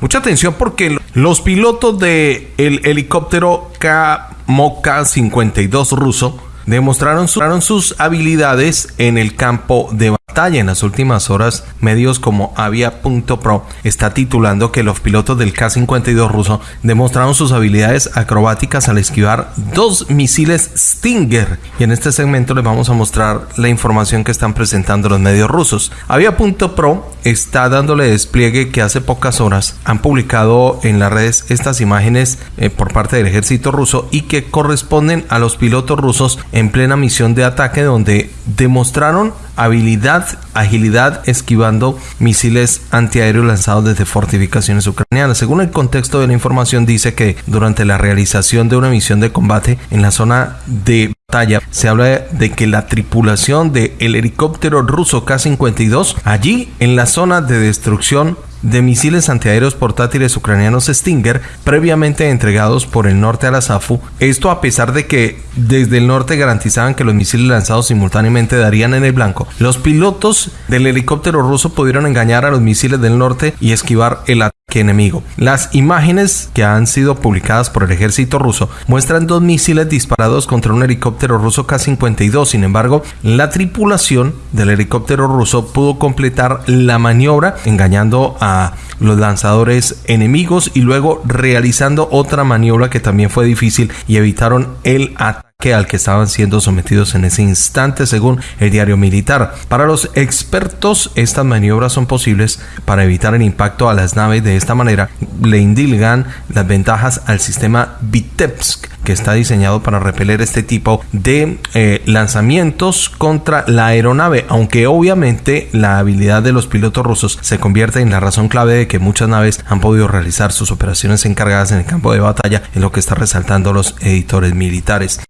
Mucha atención porque los pilotos del el helicóptero K-52 ruso demostraron, sus habilidades en el campo de en las últimas horas, medios como Avia.pro está titulando que los pilotos del K-52 ruso demostraron sus habilidades acrobáticas al esquivar dos misiles Stinger. Y en este segmento les vamos a mostrar la información que están presentando los medios rusos. Avia.pro está dándole despliegue que hace pocas horas han publicado en las redes estas imágenes eh, por parte del ejército ruso y que corresponden a los pilotos rusos en plena misión de ataque donde demostraron habilidad, agilidad esquivando misiles antiaéreos lanzados desde fortificaciones ucranianas. Según el contexto de la información dice que durante la realización de una misión de combate en la zona de batalla se habla de que la tripulación del helicóptero ruso K-52 allí en la zona de destrucción de misiles antiaéreos portátiles ucranianos Stinger previamente entregados por el norte a la SAFU. Esto a pesar de que desde el norte garantizaban que los misiles lanzados simultáneamente darían en el blanco. Los pilotos del helicóptero ruso pudieron engañar a los misiles del norte y esquivar el ataque enemigo. Las imágenes que han sido publicadas por el ejército ruso muestran dos misiles disparados contra un helicóptero ruso K-52. Sin embargo, la tripulación del helicóptero ruso pudo completar la maniobra engañando a los lanzadores enemigos y luego realizando otra maniobra que también fue difícil y evitaron el ataque que al que estaban siendo sometidos en ese instante según el diario militar. Para los expertos estas maniobras son posibles para evitar el impacto a las naves de esta manera le indilgan las ventajas al sistema Vitebsk que está diseñado para repeler este tipo de eh, lanzamientos contra la aeronave aunque obviamente la habilidad de los pilotos rusos se convierte en la razón clave de que muchas naves han podido realizar sus operaciones encargadas en el campo de batalla en lo que está resaltando los editores militares